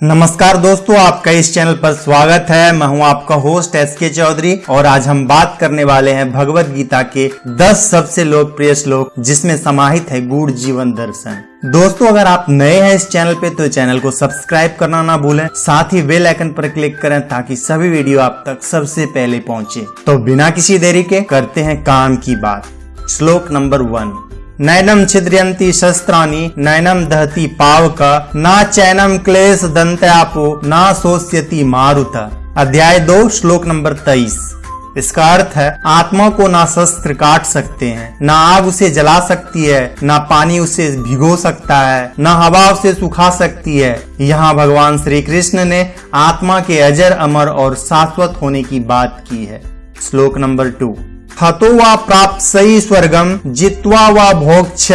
नमस्कार दोस्तों, आपका इस चैनल पर स्वागत है। मैं हूँ आपका होस्ट एस के चौधरी और आज हम बात करने वाले हैं भगवत गीता के 10 सबसे लोकप्रिय श्लोक, जिसमें समाहित है गुड़ जीवन दर्शन। दोस्तों, अगर आप नए हैं इस चैनल पे तो चैनल को सब्सक्राइब करना ना भूलें, साथ ही बेल आइकन पर क्लिक करें ताकि सभी वीडियो आप तक सबसे पहले पहुँचे। तो बिना किसी देरी के करते हैं काम की बात। श्लोक नंबर वन। नैनम छिद्रयंती शस्त्राणी नैनम दहती पावक, न चैनम क्लेश दंत्यापो, ना सोस्यति मारुत। अध्याय दो, श्लोक नंबर तेईस। इसका अर्थ है, आत्मा को ना शस्त्र काट सकते हैं, ना आग उसे जला सकती है, ना पानी उसे भिगो सकता है, ना हवा उसे सुखा सकती है। यहाँ भगवान श्री कृष्ण ने आत्मा के अजर, अमर और शाश्वत होने की बात की है। श्लोक नंबर टू। हतो वा प्राप्त सही स्वर्गम जित्वा वा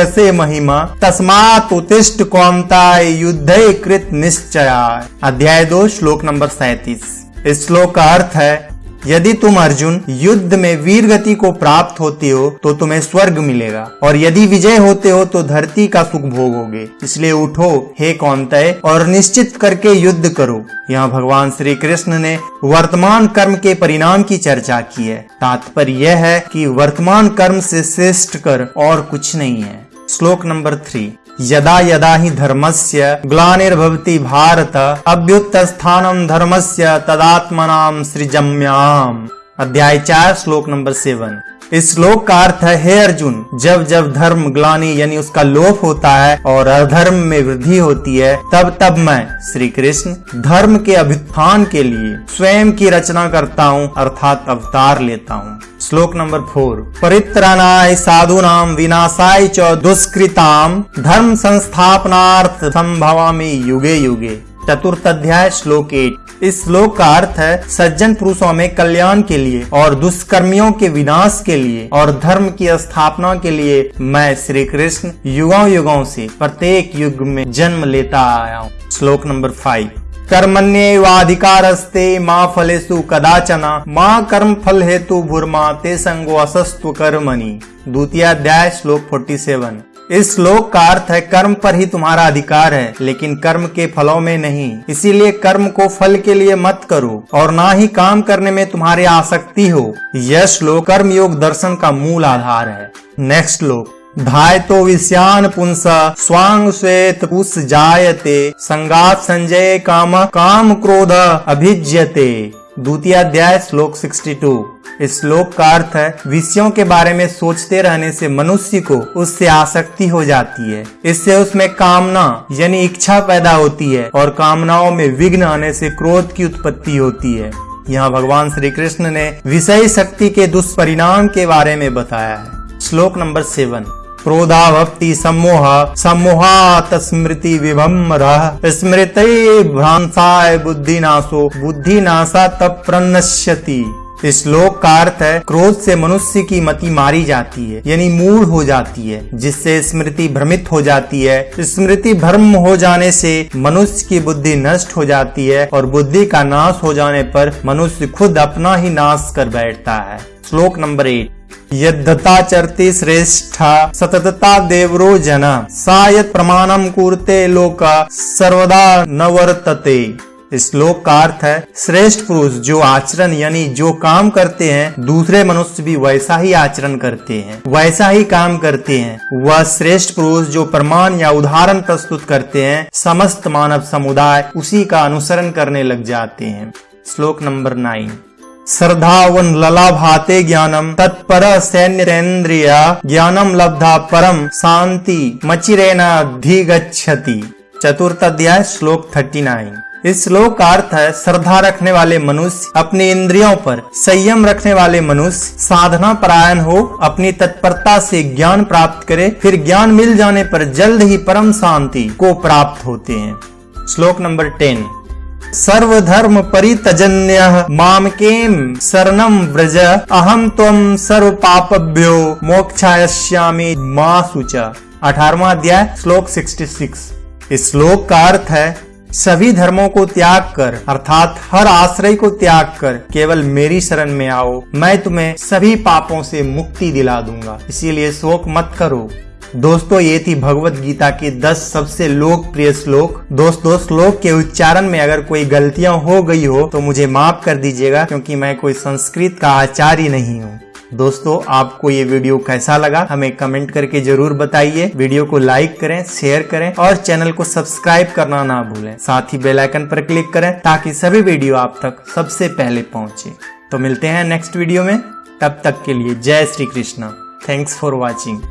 से महिमा, तस्मात उत्तिष्ठ कौमताय युद्ध कृत निश्चया अध्याय दो, श्लोक नंबर सैतीस। इस श्लोक का अर्थ है यदि तुम अर्जुन युद्ध में वीर गति को प्राप्त होते हो तो तुम्हें स्वर्ग मिलेगा। और यदि विजय होते हो तो धरती का सुख भोगोगे। इसलिए उठो, हे कौनतय, और निश्चित करके युद्ध करो। यहाँ भगवान श्री कृष्ण ने वर्तमान कर्म के परिणाम की चर्चा की है। तात्पर्य यह है कि वर्तमान कर्म से श्रेष्ठ कर और कुछ नहीं है। श्लोक नंबर थ्री यदा यदा ही धर्मस्य ग्लानिर्भवति भारत अभ्युत्थानम धर्मस्य तदात्मनाम सृजम्याम। अध्याय चार, श्लोक नंबर सेवन। इस श्लोक का अर्थ है, हे अर्जुन, जब जब धर्म ग्लानी यानी उसका लोप होता है और अधर्म में वृद्धि होती है, तब तब मैं श्री कृष्ण धर्म के अभ्युत्थान के लिए स्वयं की रचना करता हूँ, अर्थात अवतार लेता हूँ। श्लोक नंबर फोर, परित्राणाय नाम विनाशाय च दुष्कृताम धर्म संस्थापनार्थ संभवामी युगे युगे। चतुर्थ अध्याय, श्लोक एट इस श्लोक का अर्थ है सज्जन पुरुषों में कल्याण के लिए और दुष्कर्मियों के विनाश के लिए और धर्म की स्थापना के लिए मैं श्री कृष्ण युगों युगों से प्रत्येक युग में जन्म लेता आया हूँ। श्लोक नंबर फाइव कर्मण्येवाधिकारस्ते माँ फलेसु कदाचना, माँ कर्म फल हेतु भूर्मा ते संगो असस्तु कर्मणि। द्वितीय अध्याय, श्लोक फोर्टी सेवन इस श्लोक का अर्थ है कर्म पर ही तुम्हारा अधिकार है, लेकिन कर्म के फलों में नहीं। इसीलिए कर्म को फल के लिए मत करो, और ना ही काम करने में तुम्हारी आसक्ति हो। यह श्लोक कर्म योग दर्शन का मूल आधार है। नेक्स्ट श्लोक धाय तो विषयान पुंस, स्वांग श्वेत पुष जायते, संगात संजय काम काम क्रोध अभिज्यते। द्वितीय अध्याय, श्लोक 62 इस श्लोक का अर्थ है, विषयों के बारे में सोचते रहने से मनुष्य को उससे आसक्ति हो जाती है। इससे उसमें कामना यानी इच्छा पैदा होती है और कामनाओं में विघ्न आने से क्रोध की उत्पत्ति होती है। यहाँ भगवान श्री कृष्ण ने विषय शक्ति के दुष्परिणाम के बारे में बताया है। श्लोक नंबर सेवन। क्रोधा भक्ति सम्मोह, सम्मोहात स्मृति विभम्र स्मृत भ्रांसाय बुद्धि नाशो बुद्धि नाशा तब प्रनश्यति श्लोक का अर्थ है, क्रोध से मनुष्य की मति मारी जाती है, यानी मूड हो जाती है, जिससे स्मृति भ्रमित हो जाती है। स्मृति भ्रम हो जाने से मनुष्य की बुद्धि नष्ट हो जाती है और बुद्धि का नाश हो जाने पर मनुष्य खुद अपना ही नाश कर बैठता है। श्लोक नंबर एट यद्धता चरती श्रेष्ठा, सततता देवरो जन। सायत प्रमाणम कुरते लोका, सर्वदा न वर्तते। श्लोक का अर्थ है, श्रेष्ठ पुरुष जो आचरण यानी जो काम करते हैं, दूसरे मनुष्य भी वैसा ही आचरण करते हैं। वैसा ही काम करते हैं। वह श्रेष्ठ पुरुष जो प्रमाण या उदाहरण प्रस्तुत करते हैं, समस्त मानव समुदाय उसी का अनुसरण करने लग जाते हैं। श्लोक नंबर नाइन श्रद्धावन लला भाते ज्ञानम, तत्पर सैन्यन्द्रिय ज्ञानम लब्धा परम शांति मचिरेना धिगछति चतुर्थ अध्याय, श्लोक थर्टी नाइन। इस श्लोक का अर्थ है श्रद्धा रखने वाले मनुष्य, अपने इंद्रियों पर संयम रखने वाले मनुष्य, साधना परायण हो, अपनी तत्परता से ज्ञान प्राप्त करे, फिर ज्ञान मिल जाने पर जल्द ही परम शांति को प्राप्त होते हैं। श्लोक नंबर टेन। सर्वधर्म परितजन्य माम केम शरणम व्रज अहम तम सर्व पापभ्यो मोक्षायामी माँ सुच अठारवा अध्याय, श्लोक 66 इस श्लोक का अर्थ है सभी धर्मों को त्याग कर, अर्थात हर आश्रय को त्याग कर, केवल मेरी शरण में आओ। मैं तुम्हें सभी पापों से मुक्ति दिला दूँगा। इसीलिए शोक मत करो। दोस्तों, ये थी भगवत गीता के 10 सबसे लोकप्रिय श्लोक। दोस्तों, श्लोक के उच्चारण में अगर कोई गलतियाँ हो गई हो तो मुझे माफ़ कर दीजिएगा, क्योंकि मैं कोई संस्कृत का आचार्य नहीं हूँ। दोस्तों, आपको ये वीडियो कैसा लगा, हमें कमेंट करके ज़रूर बताइए। वीडियो को लाइक करें, शेयर करें और चैनल को सब्सक्राइब करना ना भूलें। साथ ही बेल आइकन पर क्लिक करें ताकि सभी वीडियो आप तक सबसे पहले पहुँचे। तो मिलते हैं नेक्स्ट वीडियो में। तब तक के लिए जय Shri Krishna. Thanks for watching